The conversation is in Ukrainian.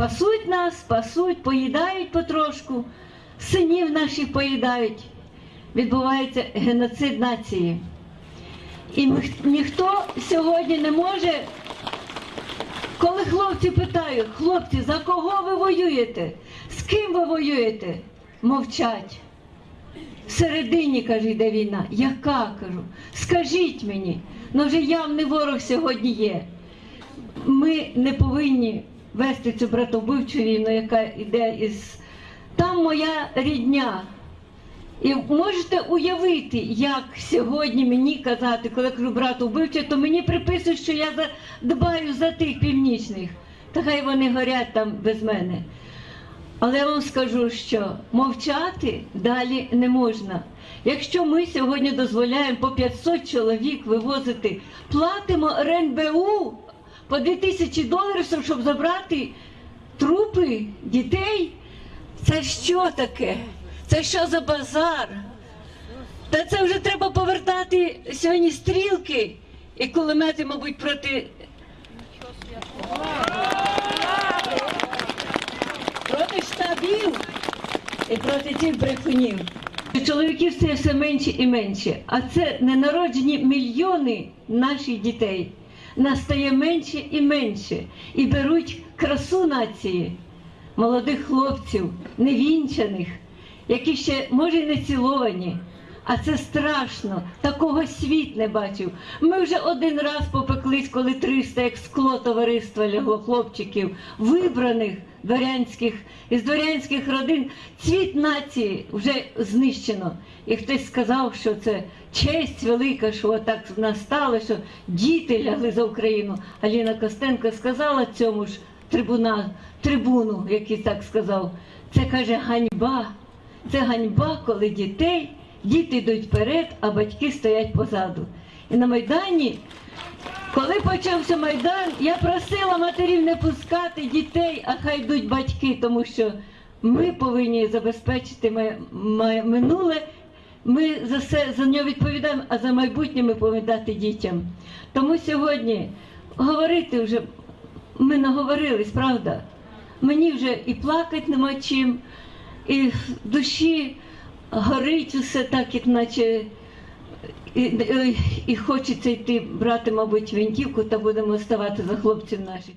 пасуть нас, пасуть, поїдають потрошку, синів наших поїдають. Відбувається геноцид нації. І ніхто сьогодні не може, коли хлопці питають, хлопці, за кого ви воюєте? З ким ви воюєте? Мовчать. Всередині, каже, йде війна. Яка кажу? Скажіть мені, ну вже явний ворог сьогодні є. Ми не повинні вести цю братовбивчу війну, яка йде із. Там моя рідня. І можете уявити, як сьогодні мені казати, коли кажу брату то мені приписують, що я дбаю за тих північних. Та хай вони горять там без мене. Але я вам скажу, що мовчати далі не можна. Якщо ми сьогодні дозволяємо по 500 чоловік вивозити, платимо РНБУ по 2000 доларів, щоб забрати трупи дітей, це що таке? Це що за базар? Та це вже треба повертати сьогодні стрілки і кулемети, мабуть, проти проти штабів і проти цих брехунів. Чоловіків це все менше і менше, а це ненароджені мільйони наших дітей. Нас стає менше і менше. І беруть красу нації, молодих хлопців, невінчаних, які ще може не ціловані. А це страшно, такого світ не бачив. Ми вже один раз попеклись, коли 300 як скло товариства лягло хлопчиків, вибраних дворянських із дворянських родин. Цвіт нації вже знищено. І хтось сказав, що це честь велика, що отак в нас стало, що діти лягли за Україну. Аліна Костенко сказала цьому ж трибуна, трибуну, який так сказав. Це каже ганьба. Це ганьба, коли дітей, діти йдуть вперед, а батьки стоять позаду. І на Майдані, коли почався Майдан, я просила матерів не пускати дітей, а хай йдуть батьки, тому що ми повинні забезпечити минуле. Ми за все за нього відповідаємо, а за майбутнє ми повинні дати дітям. Тому сьогодні говорити вже ми наговорились, правда? Мені вже і плакати нема чим, і в душі горить усе так, як наче і, і, і хочеться йти брати, мабуть, вінтівку та будемо ставати за хлопців наших.